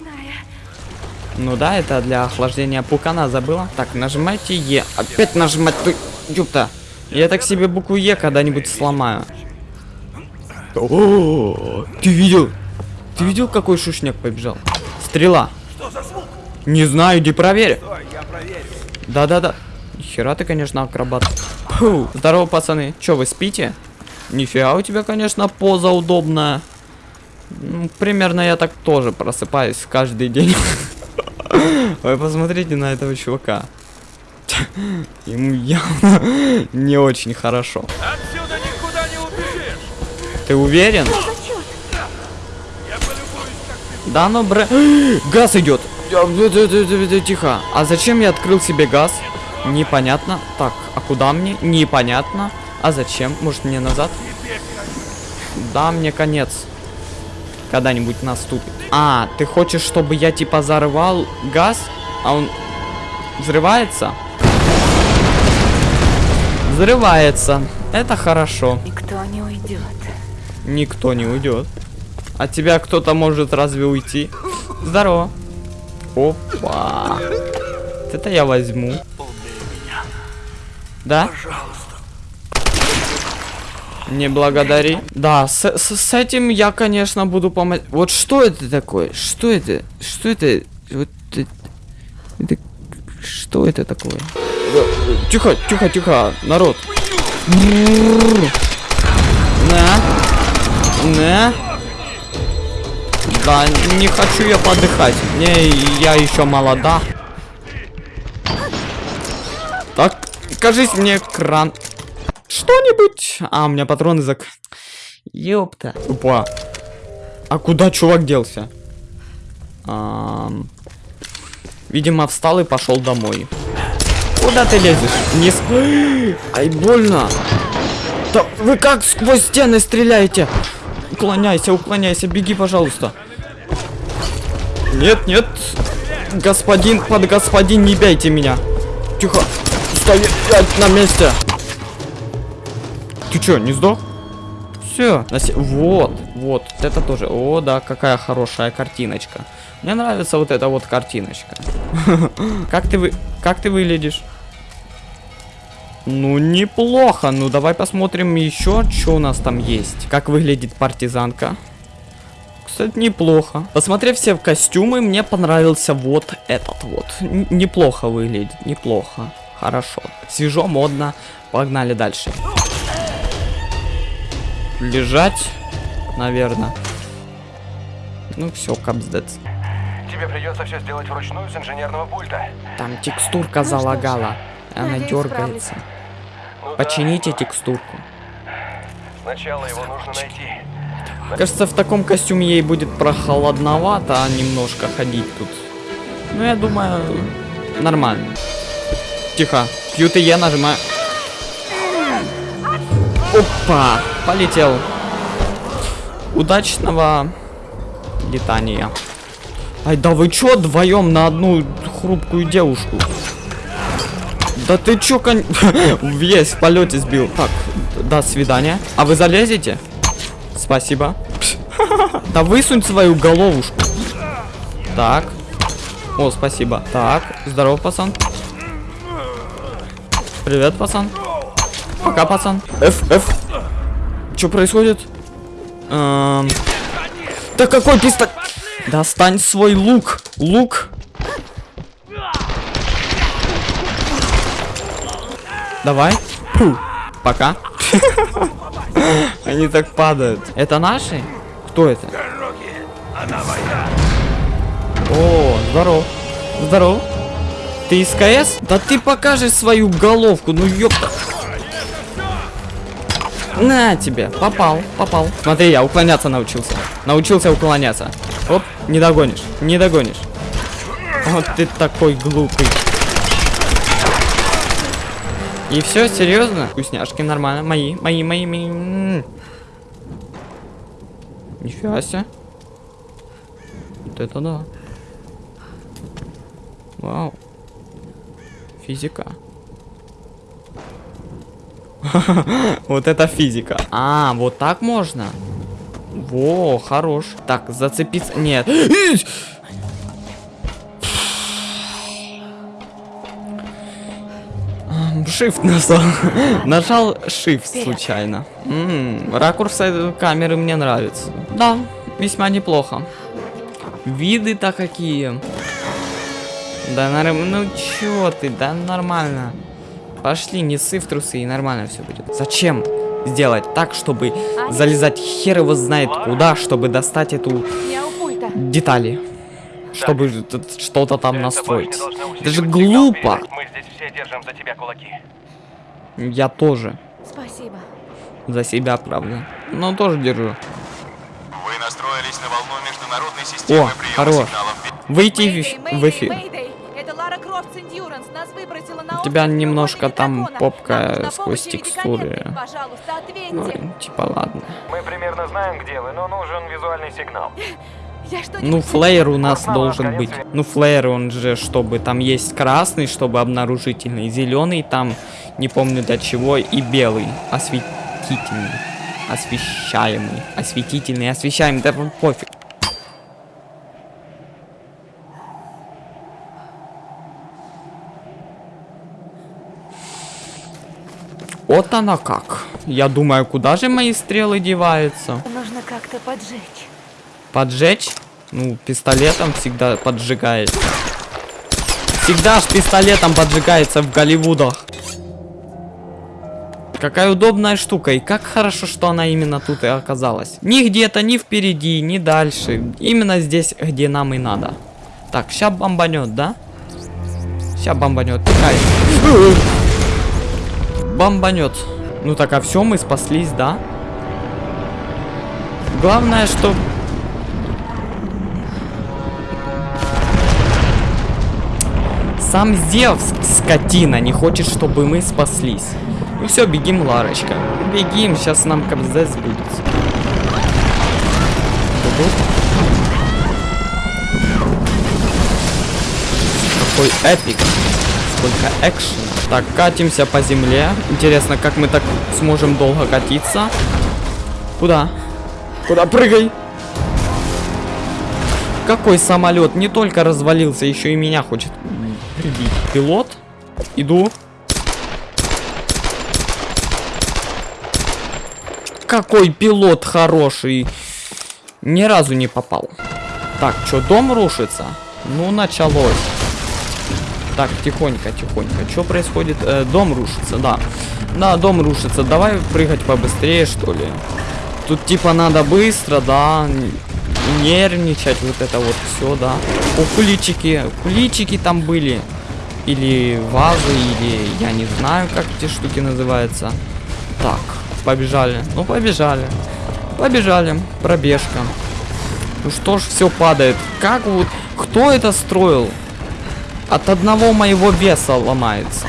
ледяная. Ну да, это для охлаждения пукана забыла. Так, нажимайте Е. Опять нажимать, ты, ёпта. Я так себе букву Е когда-нибудь сломаю. О, ты видел? Ты видел, какой шушняк побежал? Стрела. Что за звук? Не знаю, иди проверь. Да-да-да. Хера ты, конечно, акробат. Фу. Здорово, пацаны. Чё, вы спите? Нифига у тебя, конечно, поза удобная. Ну, примерно я так тоже просыпаюсь каждый день. Вы посмотрите на этого чувака. Ему явно не очень хорошо. Отсюда никуда не убежишь. Ты уверен? Да ну бре... Газ идет. Тихо. А зачем я открыл себе газ? Непонятно. Так, а куда мне? Непонятно. А зачем? Может мне назад? Да, мне конец. Когда-нибудь наступит. А, ты хочешь, чтобы я типа взорвал газ, а он взрывается? Взрывается. Это хорошо. Никто не уйдет. Никто не уйдет. От тебя кто-то может разве уйти? Здорово. Опа. Вот Это я возьму. Да? Не благодари. Да, с, с, с этим я, конечно, буду помогать. Вот что это такое? Что это? Что это? Вот это, это- Что это такое? Тихо, тихо, тихо, народ. На. На. Да, не хочу я подыхать. Не, я еще молода. Так, кажись мне кран. Что-нибудь. А, у меня патроны зак... Ёпта. Опа. А куда чувак делся? Ам, Видимо, встал и пошел домой. Куда ты лезешь? Не с... Ай, больно. Да вы как сквозь стены стреляете? Уклоняйся, уклоняйся, беги, пожалуйста. Нет, нет. Господин, под господин, не бейте меня. Тихо. Стоять на месте. Ты чё, не сдох? Все. Вот, вот. Это тоже. О, да, какая хорошая картиночка. Мне нравится вот эта вот картиночка. Как ты вы... Как ты выглядишь? Ну, неплохо. Ну, давай посмотрим еще, что у нас там есть. Как выглядит партизанка. Кстати, неплохо. Посмотрев все костюмы, мне понравился вот этот вот. Н- неплохо выглядит, неплохо. Хорошо. Свежо, модно. Погнали дальше. Лежать, наверное. Ну все, капздец. Тебе придется все сделать вручную с инженерного пульта. Там текстурка залагала. Она Надеюсь, дергается. Ну да, Почините текстурку. Сначала его нужно найти. Кажется, в таком костюме ей будет прохладновато немножко ходить тут. Ну, я думаю, нормально. Тихо. QTE нажимаю. Опа! Полетел. Удачного летания. Ай, да вы чё вдвоем на одну хрупкую девушку? Да ты чё, кон... Весь в полете сбил. Так, до свидания. А вы залезете? Спасибо. Да высунь свою головушку. Так. О, спасибо. Так, здорово, пацан. Привет, пацан. Пока, пацан. F, F. Что происходит? Эм... Да какой пистолет? Достань свой лук. Лук. Давай. Фу. Пока. Они так падают. Это наши? Кто это? О, здоров. Здоров. Ты из КС? Да ты покажешь свою головку, ну ёпта. На тебе, попал, попал. Смотри, я уклоняться научился. Научился уклоняться. Оп, не догонишь, не догонишь. Вот ты такой глупый. И все, серьезно? Вкусняшки нормально, мои, мои, мои, мои. Нифига себе. Вот это да. Вау. Физика. Вот это физика. А, вот так можно? Во, хорош. Так, зацепиться... Нет. Shift нажал. нажал Shift случайно. М ракурс камеры мне нравится. Да, весьма неплохо. Виды-то какие. Да, ну чё ты, да нормально. Пошли, не ссы в трусы, и нормально все будет. Зачем сделать так, чтобы залезать хер его знает куда, чтобы достать эту детали? Чтобы что-то там настроить. Это же глупо. Мы здесь все держим за тебя кулаки. Я тоже Спасибо. за себя, правда. Но тоже держу. Вы настроились на волну международной системы О, хорош. сигналов. Выйти Мэйдэй, в, в эфир. Мэйдэй. У тебя немножко там попка сквозь текстуры. Ну, типа ладно. Мы примерно знаем, где вы, но нужен визуальный сигнал. Ну, флеер у нас Снова должен конец быть. Ну, флеер, он же, чтобы там есть красный, чтобы обнаружительный, зеленый, там, не помню для чего, и белый, осветительный, освещаемый, осветительный, освещаемый, да пофиг. Вот она как. Я думаю, куда же мои стрелы деваются? Нужно как-то поджечь. Поджечь? Ну, пистолетом всегда поджигается. Всегда ж пистолетом поджигается в Голливудах. Какая удобная штука. И как хорошо, что она именно тут и оказалась. Ни где-то, ни впереди, ни дальше. Именно здесь, где нам и надо. Так, ща бомбанет, да? Ща бомбанет. Тихай. Бомбанет. Ну так, а все, мы спаслись, да? Главное, что Сам Зевс, скотина, не хочет, чтобы мы спаслись. Ну все, бегим, Ларочка. Бегим, сейчас нам кобздец будет. Какой эпик. Сколько экшена. Так, катимся по земле. Интересно, как мы так сможем долго катиться. Куда? Куда? Прыгай! Какой самолет? Не только развалился, еще и меня хочет прибить. Пилот? Иду. Какой пилот хороший. Ни разу не попал. Так, что, дом рушится? Ну, началось. Так, тихонько, тихонько. Что происходит? Э, дом рушится, да. Да, дом рушится. Давай прыгать побыстрее, что ли. Тут типа надо быстро, да. Нервничать, вот это вот все, да. О, куличики. Куличики там были. Или вазы, или я не знаю, как эти штуки называются. Так, побежали. Ну, побежали. Побежали. Пробежка. Ну что ж, все падает. Как вот... Кто это строил? От одного моего веса ломается.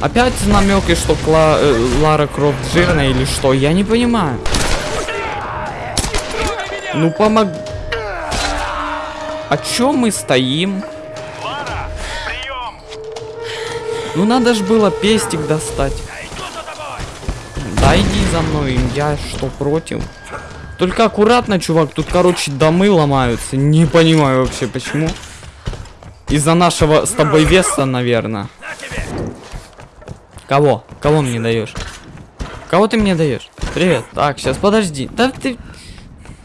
Опять намеки, что Кла- э, Лара Крофт жирная или что? Я не понимаю. Ну помог... А чё мы стоим? Лара! Ну надо ж было пестик достать. Да иди за мной, я что против? Только аккуратно, чувак, тут, короче, домы ломаются. Не понимаю вообще, почему. Из-за нашего с тобой веса, наверное. Кого? Кого мне даешь? Кого ты мне даешь? Привет. Так, сейчас подожди. Да ты...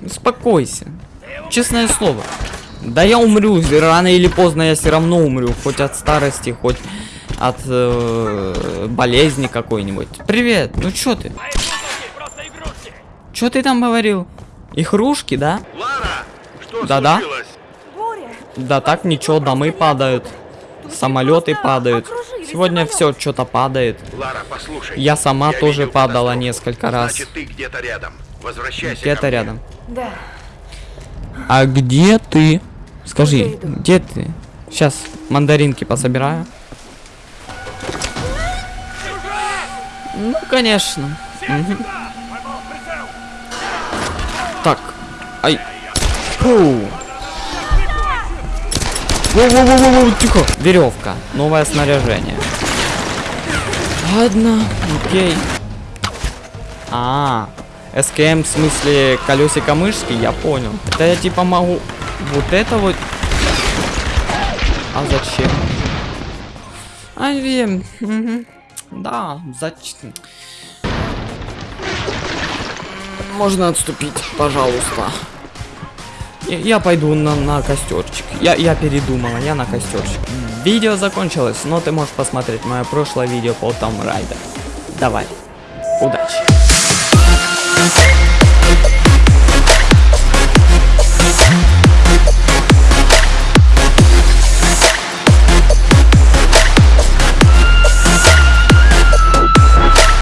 Успокойся. Честное слово. Да я умру. Рано или поздно я все равно умру. Хоть от старости, хоть от э, болезни какой-нибудь. Привет. Ну чё ты? Чё ты там говорил? Игрушки, да? Да-да. Да так ничего, домы падают. Самолеты падают. Сегодня все что-то падает. Лара, послушай. Я сама тоже видел падала катастрофу. несколько раз. Значит, ты где-то рядом. Возвращайся Где-то рядом. Да. А где ты? Скажи, где ты? Сейчас мандаринки пособираю. Ну, конечно. Мгм. Так. Ай. Фу. Воу-воу-воу-воу, тихо. Веревка. Новое снаряжение. Ладно, окей. А, СКМ в смысле колесико мышки, я понял. Это я типа могу вот это вот. А зачем? А, Вем. Да, зачем? Можно отступить, пожалуйста. Я, пойду на, на костерчик. Я, я передумала, я на костерчик. Видео закончилось, но ты можешь посмотреть мое прошлое видео по Том Райдер. Давай, удачи.